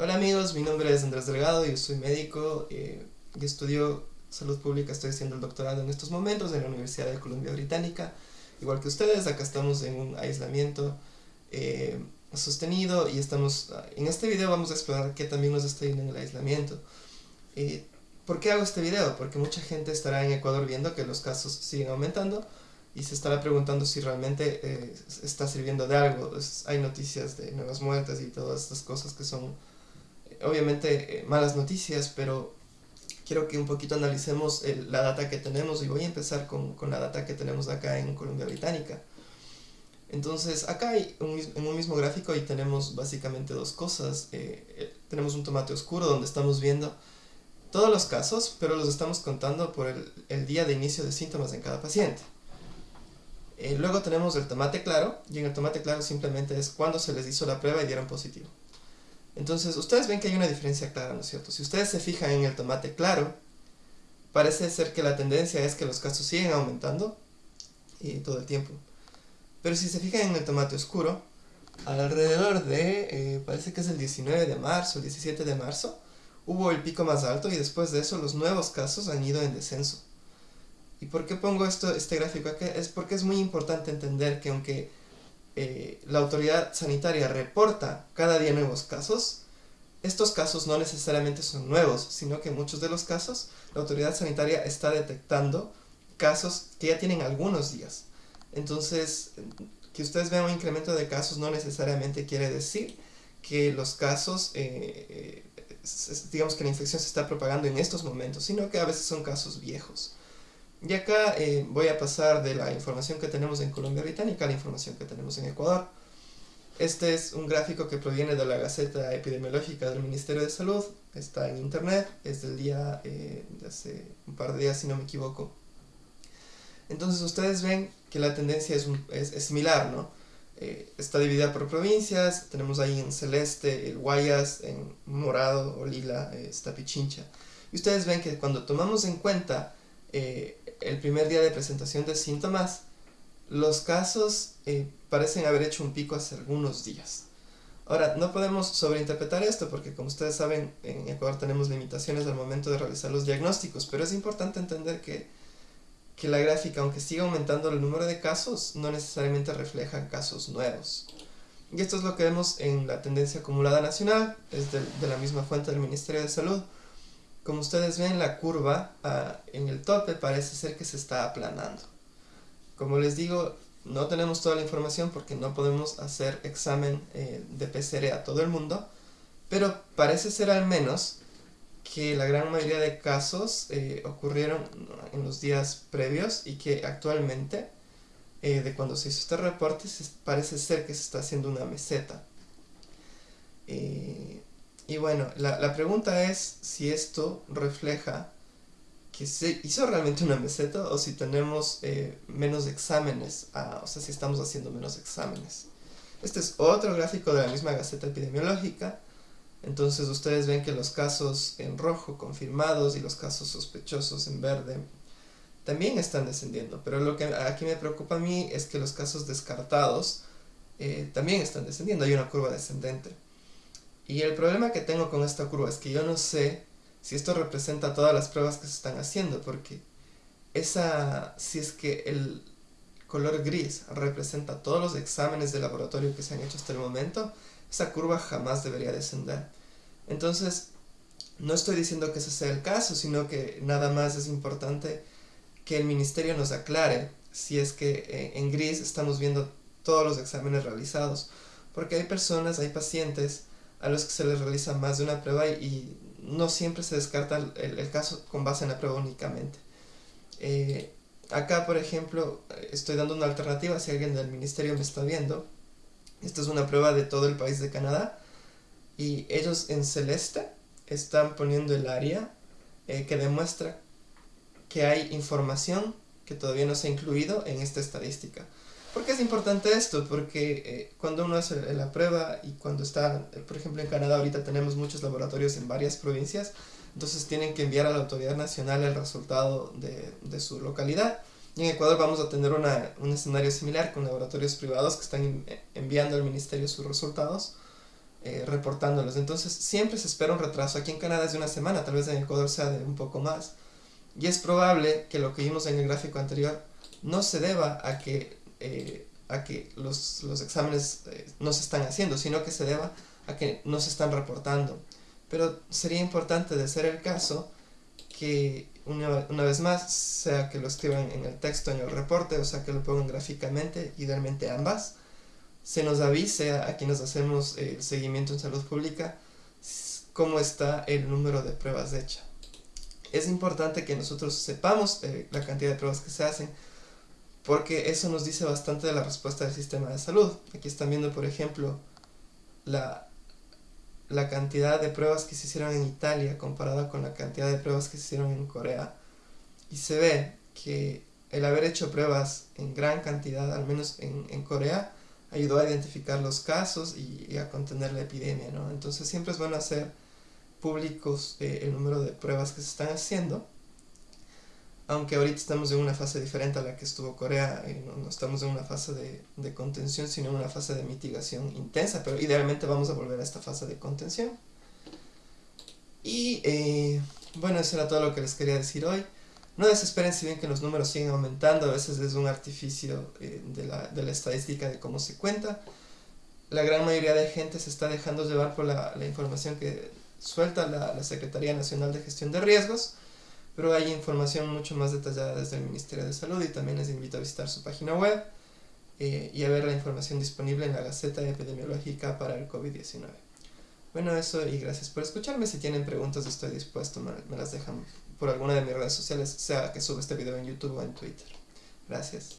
Hola amigos, mi nombre es Andrés Delgado, yo soy médico eh, estudio salud pública, estoy haciendo el doctorado en estos momentos en la Universidad de Columbia Británica. Igual que ustedes, acá estamos en un aislamiento eh, sostenido y estamos, en este video vamos a explorar qué también nos está yendo en el aislamiento. Eh, ¿Por qué hago este video? Porque mucha gente estará en Ecuador viendo que los casos siguen aumentando y se estará preguntando si realmente eh, está sirviendo de algo. hay noticias de nuevas muertes y todas estas cosas que son obviamente eh, malas noticias, pero quiero que un poquito analicemos la data que tenemos y voy a empezar con, con, la data que tenemos acá en Colombia Británica. Entonces acá hay un, en un mismo gráfico y tenemos básicamente dos cosas. Eh, eh, tenemos un tomate oscuro donde estamos viendo todos los casos, pero los estamos contando por el, el día de inicio de síntomas en cada paciente. luego tenemos el tomate claro, y en el tomate claro simplemente es cuando se les hizo la prueba y dieron positivo. Entonces, ustedes ven que hay una diferencia clara, ¿no es cierto? Si ustedes se fijan en el tomate claro, parece ser que la tendencia es que los casos siguen aumentando y todo el tiempo. Pero si se fijan en el tomate oscuro, alrededor de, eh, parece que es el 19 de marzo, el 17 de marzo, hubo el pico más alto y después de eso los nuevos casos han ido en descenso. ¿Y por qué pongo esto, este gráfico aquí? Es porque es muy importante entender que aunque eh, la autoridad sanitaria reporta cada día nuevos casos, estos casos no necesariamente son nuevos, sino que en muchos de los casos la autoridad sanitaria está detectando casos que ya tienen algunos días. Entonces, que ustedes vean un incremento de casos no necesariamente quiere decir que los casos, eh, eh, digamos que la infección se está propagando en estos momentos, sino que a veces son casos viejos. Y acá eh, voy a pasar de la información que tenemos en Colombia Británica a la información que tenemos en Ecuador. Este es un gráfico que proviene de la Gaceta Epidemiológica del Ministerio de Salud, está en internet, es del día eh, de hace un par de días si no me equivoco. Entonces ustedes ven que la tendencia es, es, similar, ¿no? Eh, está dividida por provincias, tenemos ahí en celeste el Guayas, en morado o lila está Pichincha. Y ustedes ven que cuando tomamos en cuenta el primer día de presentación de síntomas, los casos eh, parecen haber hecho un pico hace algunos días. Ahora, no podemos sobreinterpretar esto porque como ustedes saben, en Ecuador tenemos limitaciones al momento de realizar los diagnósticos, pero es importante entender que, que la gráfica, aunque siga aumentando el número de casos, no necesariamente refleja casos nuevos. Y esto es lo que vemos en la tendencia acumulada nacional, es de, de la misma fuente del Ministerio de Salud, como ustedes ven, la curva ah, en el tope parece ser que se está aplanando. Como les digo, no tenemos toda la información porque no podemos hacer examen eh, de PCR a todo el mundo, pero parece ser al menos que la gran mayoría de casos eh, ocurrieron en los días previos y que actualmente, eh, de cuando se hizo este reporte, parece ser que se está haciendo una meseta. Y bueno, la, la, pregunta es si esto refleja que se hizo realmente una meseta o si tenemos eh, menos exámenes, ah, o sea, si estamos haciendo menos exámenes. Este es otro gráfico de la misma Gaceta Epidemiológica. Entonces ustedes ven que los casos en rojo confirmados y los casos sospechosos en verde también están descendiendo. Pero lo que aquí me preocupa a mí es que los casos descartados eh, también están descendiendo. Hay una curva descendente. Y el problema que tengo con esta curva es que yo no sé si esto representa todas las pruebas que se están haciendo, porque esa, si es que el color gris representa todos los exámenes de laboratorio que se han hecho hasta el momento, esa curva jamás debería descender. Entonces, no estoy diciendo que ese sea el caso, sino que nada más es importante que el ministerio nos aclare si es que eh, en gris estamos viendo todos los exámenes realizados, porque hay personas, hay pacientes a los que se les realiza más de una prueba y, no siempre se descarta el, caso con base en la prueba únicamente. Eh, acá, por ejemplo, estoy dando una alternativa si alguien del ministerio me está viendo. Esta es una prueba de todo el país de Canadá y ellos en celeste están poniendo el área eh, que demuestra que hay información que todavía no se ha incluido en esta estadística. ¿Por qué es importante esto? Porque eh, cuando uno hace la prueba y cuando está, por ejemplo en Canadá ahorita tenemos muchos laboratorios en varias provincias, entonces tienen que enviar a la autoridad nacional el resultado de, de su localidad. Y en Ecuador vamos a tener una, un escenario similar con laboratorios privados que están enviando al ministerio sus resultados. eh, reportándolos. Entonces siempre se espera un retraso. Aquí en Canadá es de una semana, tal vez en Ecuador sea de un poco más. Y es probable que lo que vimos en el gráfico anterior no se deba a que, eh, a que los, los exámenes eh, no se están haciendo, sino que se deba a que no se están reportando. Pero sería importante, de ser el caso, que una, una, vez más, sea que lo escriban en el texto, en el reporte, o sea que lo pongan gráficamente, idealmente ambas, se nos avise a, a quienes hacemos el seguimiento en salud pública cómo está el número de pruebas hechas es importante que nosotros sepamos eh, la cantidad de pruebas que se hacen, porque eso nos dice bastante de la respuesta del sistema de salud. Aquí están viendo, por ejemplo, la, la cantidad de pruebas que se hicieron en Italia comparada con la cantidad de pruebas que se hicieron en Corea. Y se ve que el haber hecho pruebas en gran cantidad, al menos en, en Corea, ayudó a identificar los casos y, y, a contener la epidemia, ¿no? Entonces siempre es bueno hacer públicos eh, el número de pruebas que se están haciendo. Aunque ahorita estamos en una fase diferente a la que estuvo Corea, eh, no, no, estamos en una fase de, de, contención, sino en una fase de mitigación intensa, pero idealmente vamos a volver a esta fase de contención. Y eh, bueno, eso era todo lo que les quería decir hoy. No desesperen si ven que los números siguen aumentando, a veces es un artificio eh, de, la, de la estadística de cómo se cuenta. La gran mayoría de gente se está dejando llevar por la, la información que suelta la, la, Secretaría Nacional de Gestión de Riesgos, pero hay información mucho más detallada desde el Ministerio de Salud y también les invito a visitar su página web eh, y a ver la información disponible en la Gaceta Epidemiológica para el COVID-19. Bueno, eso y gracias por escucharme. Si tienen preguntas estoy dispuesto, me, me las dejan por alguna de mis redes sociales, sea que suba este video en YouTube o en Twitter. Gracias.